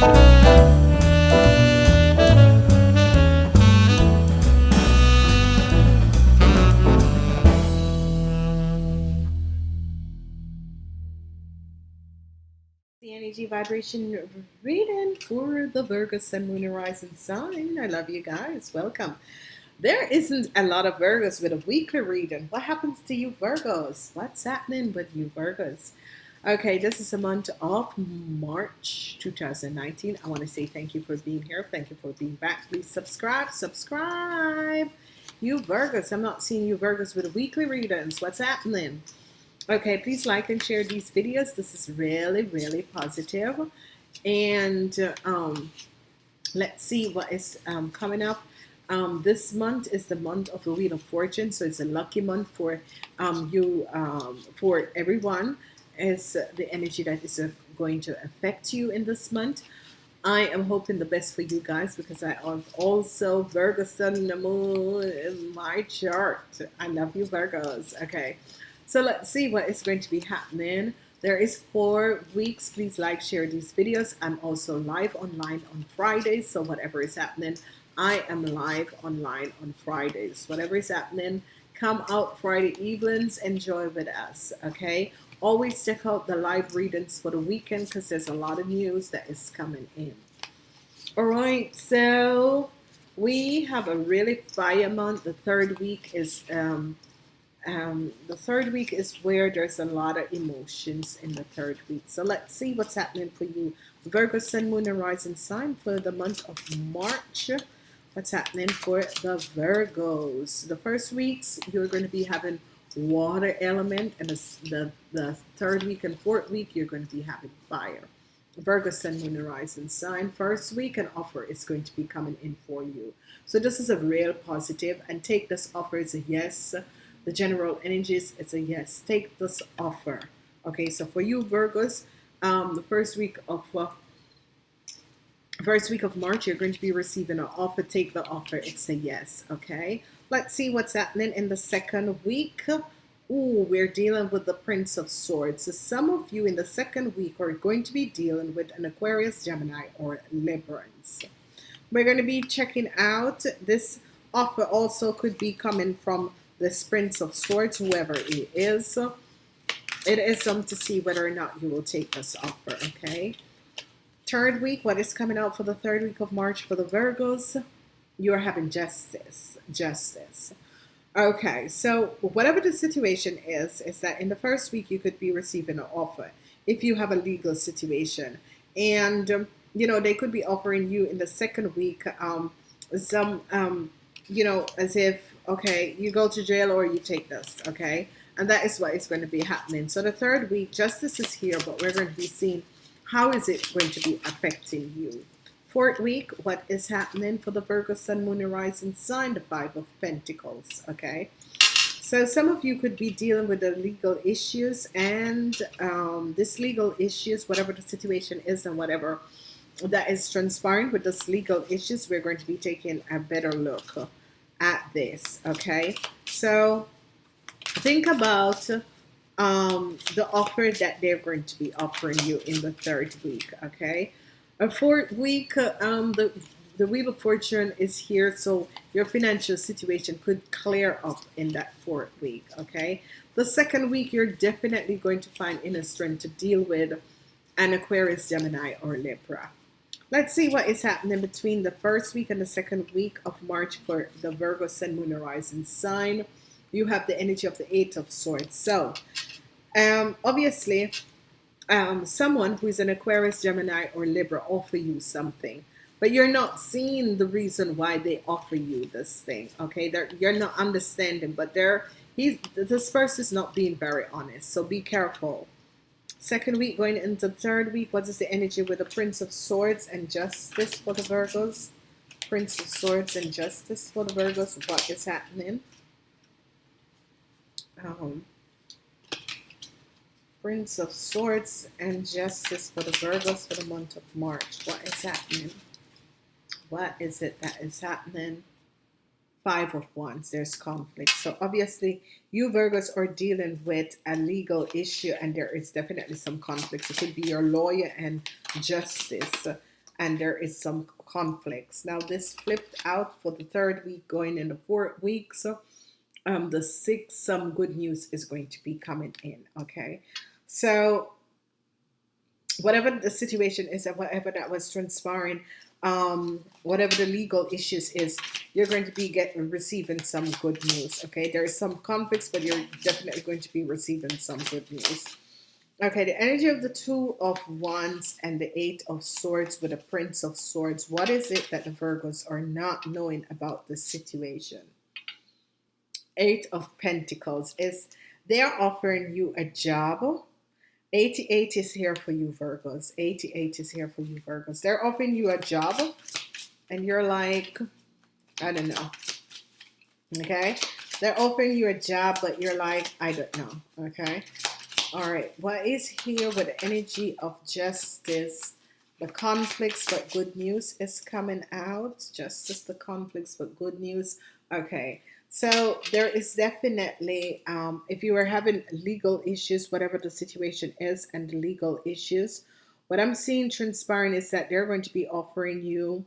the energy vibration reading for the Virgo Sun, Moon, Horizon sign. I love you guys. Welcome. There isn't a lot of Virgos with a weekly reading. What happens to you Virgos? What's happening with you Virgos? Okay, this is a month of March 2019. I want to say thank you for being here. Thank you for being back. Please subscribe. Subscribe. You Virgos. I'm not seeing you Virgos with weekly readings. What's happening? Okay, please like and share these videos. This is really, really positive. And um, let's see what is um, coming up. Um, this month is the month of the Wheel of Fortune, so it's a lucky month for um, you, um, for everyone. It's the energy that is uh, going to affect you in this month. I am hoping the best for you guys because I am also Virgo Sun the Moon in my chart. I love you Virgos. Okay. So let's see what is going to be happening. There is four weeks. Please like, share these videos. I'm also live online on Fridays. So whatever is happening, I am live online on Fridays. Whatever is happening, come out Friday evenings, enjoy with us. Okay. Always check out the live readings for the weekend because there's a lot of news that is coming in. All right. So we have a really fire month. The third week is um, um, the third week is where there's a lot of emotions in the third week. So let's see what's happening for you. Virgo, Sun, Moon, and Rising sign for the month of March. What's happening for the Virgos? The first weeks, you're going to be having water element. And the, the, the third week and fourth week, you're going to be having fire. Virgo, Sun, Moon, Rising sign. First week, an offer is going to be coming in for you. So this is a real positive. And take this offer as a yes the general energies, it's a yes. Take this offer. Okay, so for you Virgos, um, the first week of uh, first week of March, you're going to be receiving an offer. Take the offer. It's a yes. Okay. Let's see what's happening in the second week. Ooh, we're dealing with the Prince of Swords. So some of you in the second week are going to be dealing with an Aquarius, Gemini, or Librans. We're going to be checking out this offer also could be coming from this Prince of Swords, whoever he is. It is um to see whether or not you will take this offer, okay? Third week, what is coming out for the third week of March for the Virgos? You are having justice, justice. Okay, so whatever the situation is, is that in the first week you could be receiving an offer if you have a legal situation. And, um, you know, they could be offering you in the second week um, some, um, you know, as if okay, you go to jail or you take this, okay? And that is what is going to be happening. So the third week, justice is here, but we're going to be seeing how is it going to be affecting you. Fourth week, what is happening for the Virgo Sun, Moon, and Rising sign? The Five of Pentacles, okay? So some of you could be dealing with the legal issues and um, this legal issues, whatever the situation is and whatever that is transpiring with this legal issues, we're going to be taking a better look at this okay so think about um, the offer that they're going to be offering you in the third week okay a fourth week um, the the wheel of fortune is here so your financial situation could clear up in that fourth week okay the second week you're definitely going to find inner strength to deal with an Aquarius Gemini or Libra Let's see what is happening between the first week and the second week of March for the Virgo Sun, Moon, Horizon sign. You have the energy of the Eight of Swords. So, um, obviously, um, someone who is an Aquarius, Gemini, or Libra offer you something, but you're not seeing the reason why they offer you this thing. Okay, they're, you're not understanding, but they're he's this person is not being very honest. So be careful. Second week going into third week. What is the energy with the Prince of Swords and Justice for the Virgos? Prince of Swords and Justice for the Virgos. What is happening? Um, Prince of Swords and Justice for the Virgos for the month of March. What is happening? What is it that is happening? Five of Wands, there's conflict. So obviously, you Virgos are dealing with a legal issue and there is definitely some conflict. It could be your lawyer and justice. and there is some conflicts. Now this flipped out for the third week going in the fourth week. So um, the sixth, some good news is going to be coming in. Okay. So whatever the situation is and whatever that was transpiring, um, whatever the legal issues is, you're going to be getting receiving some good news. Okay, there is some conflicts, but you're definitely going to be receiving some good news. Okay, the energy of the two of wands and the eight of swords with the prince of swords. What is it that the Virgos are not knowing about the situation? Eight of Pentacles is they're offering you a job 88 is here for you, Virgos. 88 is here for you, Virgos. They're offering you a job, and you're like, I don't know. Okay? They're offering you a job, but you're like, I don't know. Okay? All right. What is here with the energy of justice? The conflicts, but good news is coming out. Justice, the conflicts, but good news. Okay. So there is definitely, um, if you are having legal issues, whatever the situation is, and legal issues, what I'm seeing transpiring is that they're going to be offering you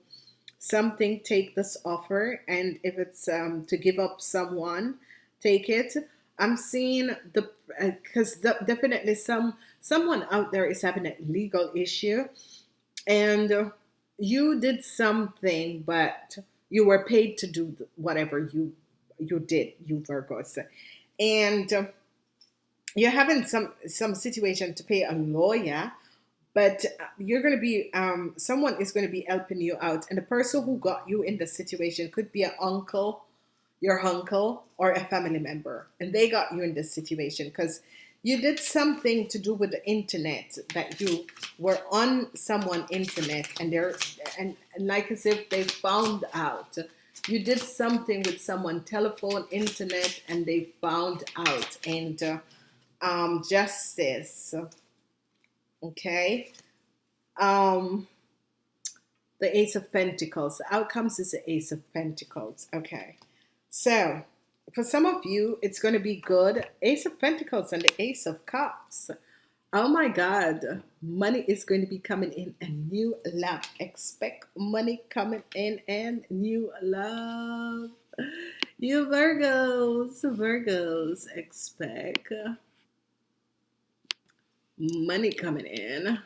something. Take this offer, and if it's um, to give up someone, take it. I'm seeing the because uh, definitely some someone out there is having a legal issue, and you did something, but you were paid to do whatever you you did, you Virgos. And uh, you're having some some situation to pay a lawyer, but uh, you're going to be um, someone is going to be helping you out, and the person who got you in the situation could be an uncle, your uncle, or a family member, and they got you in this situation because you did something to do with the internet that you were on someone internet and they're and, and like as if they found out you did something with someone, telephone, internet, and they found out. And uh, um, justice, okay? Um, the Ace of Pentacles. The outcomes is the Ace of Pentacles. Okay. So, for some of you, it's going to be good. Ace of Pentacles and the Ace of Cups. Oh my God, money is going to be coming in and new love. Expect money coming in and new love. You Virgos, Virgos, expect money coming in.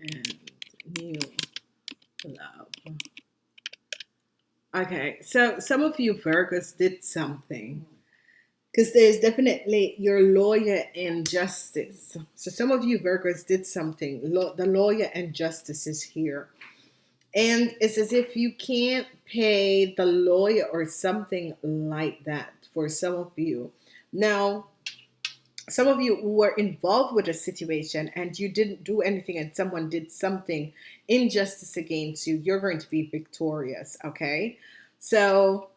And new love. Okay, so some of you Virgos did something because there's definitely your lawyer and justice. So some of you Virgos did something. the lawyer and justice is here. And it's as if you can't pay the lawyer or something like that for some of you. Now, some of you who were involved with a situation and you didn't do anything and someone did something injustice against you, you're going to be victorious. Okay. So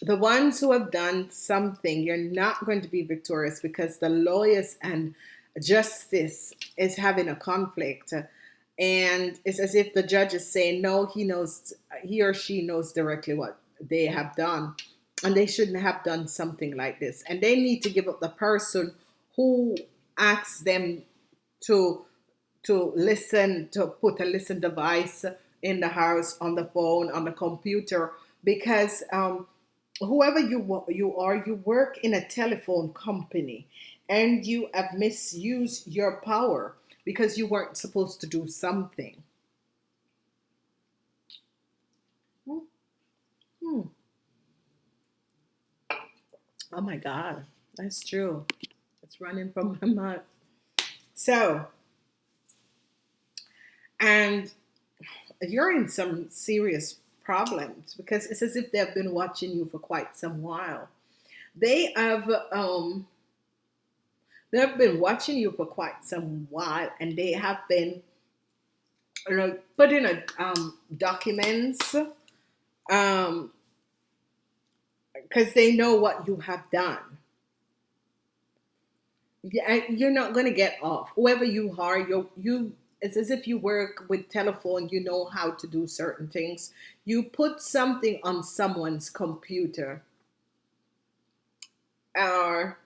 the ones who have done something, you're not going to be victorious because the lawyers and justice is having a conflict. And it's as if the judge is saying, no, he knows, he or she knows directly what they have done and they shouldn't have done something like this. And they need to give up the person who asks them to to listen, to put a listen device in the house, on the phone, on the computer, because um, whoever you you are, you work in a telephone company, and you have misused your power because you weren't supposed to do something. Hmm. hmm. Oh my God, that's true. It's running from my mouth. So, and you're in some serious problems because it's as if they've been watching you for quite some while. They have um, they've been watching you for quite some while, and they have been you know putting a um, documents um because they know what you have done. You're not going to get off. Whoever you are, you you it's as if you work with telephone, you know how to do certain things. You put something on someone's computer or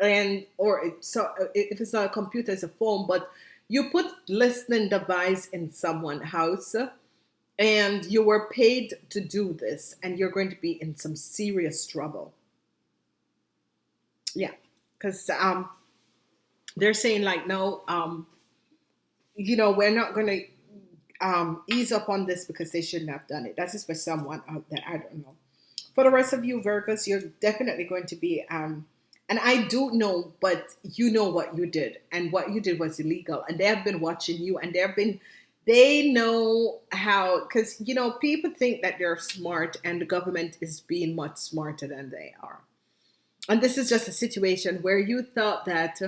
and or it, so if it's not a computer it's a phone but you put listening device in someone's house and you were paid to do this and you're going to be in some serious trouble. Yeah because um they're saying like no um you know we're not going to um ease up on this because they shouldn't have done it. That's just for someone out there i don't know. For the rest of you virgos you're definitely going to be um and I do know, but you know what you did, and what you did was illegal, and they have been watching you, and they have been, they know how, because you know people think that they're smart, and the government is being much smarter than they are, and this is just a situation where you thought that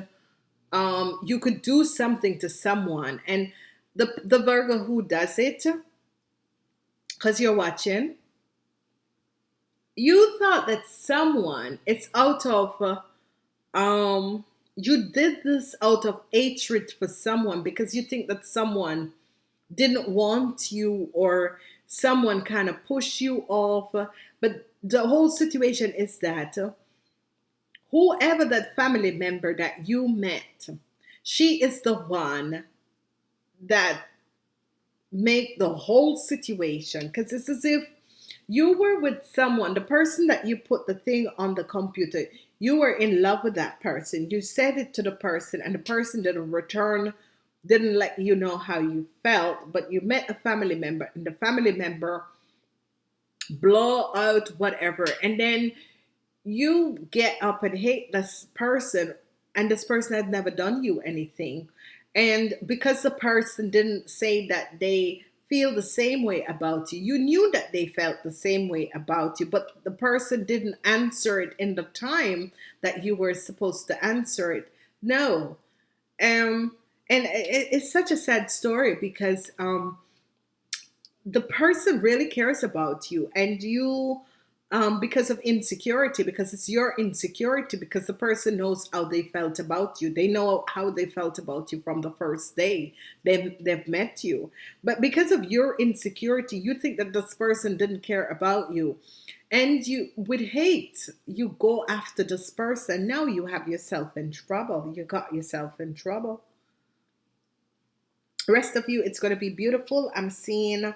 um, you could do something to someone, and the the Virgo who does it, because you're watching you thought that someone it's out of um you did this out of hatred for someone because you think that someone didn't want you or someone kind of pushed you off but the whole situation is that whoever that family member that you met she is the one that make the whole situation because it's as if you were with someone, the person that you put the thing on the computer, you were in love with that person. You said it to the person, and the person didn't return, didn't let you know how you felt, but you met a family member, and the family member blow out whatever, and then you get up and hate this person, and this person had never done you anything. And because the person didn't say that they feel the same way about you. You knew that they felt the same way about you, but the person didn't answer it in the time that you were supposed to answer it. No. Um, and it, it's such a sad story because um, the person really cares about you and you um, because of insecurity, because it's your insecurity, because the person knows how they felt about you. They know how they felt about you from the first day they've, they've met you. But because of your insecurity, you think that this person didn't care about you. And you, with hate, you go after this person. Now you have yourself in trouble. You got yourself in trouble. Rest of you, it's going to be beautiful. I'm seeing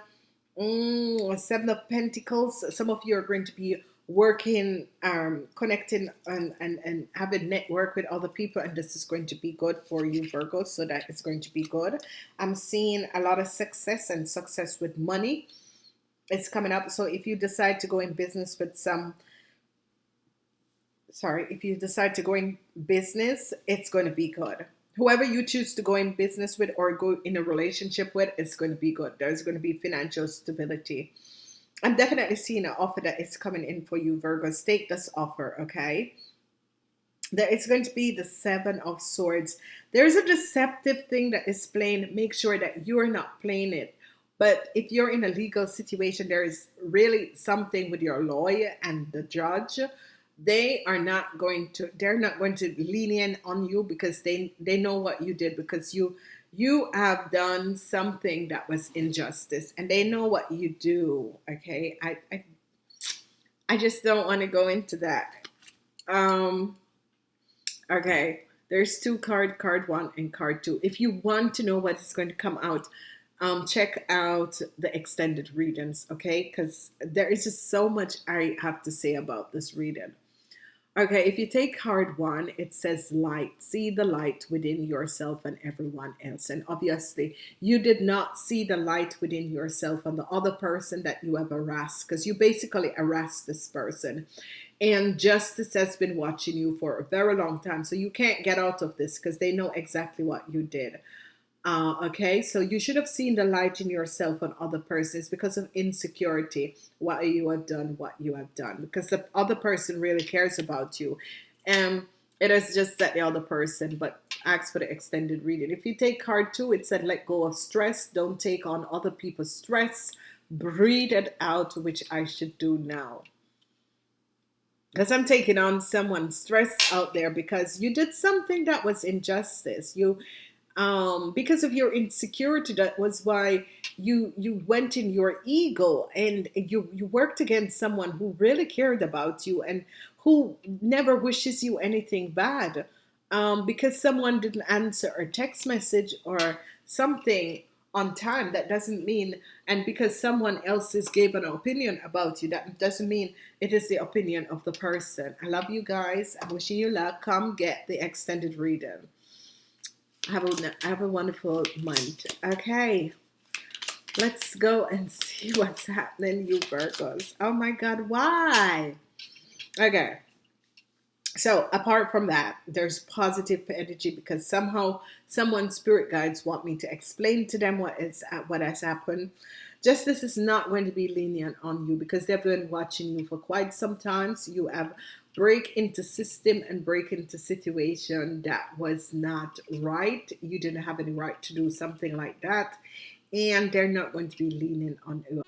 Mm, seven of Pentacles. Some of you are going to be working, um, connecting, and, and, and having network with other people, and this is going to be good for you, Virgo. So that is going to be good. I'm seeing a lot of success and success with money. It's coming up. So if you decide to go in business with some sorry, if you decide to go in business, it's going to be good whoever you choose to go in business with or go in a relationship with is going to be good. There's going to be financial stability. I'm definitely seeing an offer that is coming in for you, Virgos. Take this offer, okay? There is going to be the Seven of Swords. There's a deceptive thing that is playing. Make sure that you're not playing it. But if you're in a legal situation, there is really something with your lawyer and the judge they are not going to they're not going to lean in on you because they they know what you did because you you have done something that was injustice and they know what you do okay i i, I just don't want to go into that um okay there's two card card one and card two if you want to know what is going to come out um, check out the extended readings, okay? Because there is just so much I have to say about this reading. Okay, if you take card one, it says light. See the light within yourself and everyone else. And obviously, you did not see the light within yourself and the other person that you have harassed because you basically harassed this person. And justice has been watching you for a very long time. So you can't get out of this because they know exactly what you did. Uh, okay, so you should have seen the light in yourself and other persons because of insecurity, what you have done, what you have done, because the other person really cares about you. And it is just that the other person, but ask for the extended reading. If you take card two, it said let go of stress, don't take on other people's stress, breathe it out, which I should do now. Because I'm taking on someone's stress out there because you did something that was injustice. You um, because of your insecurity that was why you you went in your ego and you you worked against someone who really cared about you and who never wishes you anything bad. Um, because someone didn't answer a text message or something on time that doesn't mean and because someone else has given an opinion about you that doesn't mean it is the opinion of the person. I love you guys. I'm wishing you luck. Come get the extended reading have a have a wonderful month. Okay, let's go and see what's happening, you Virgos. Oh my God, why? Okay, so apart from that, there's positive energy because somehow someone's spirit guides want me to explain to them what is uh, what has happened. Justice is not going to be lenient on you because they've been watching you for quite some time. So you have break into system and break into situation that was not right. You didn't have any right to do something like that and they're not going to be leaning on you.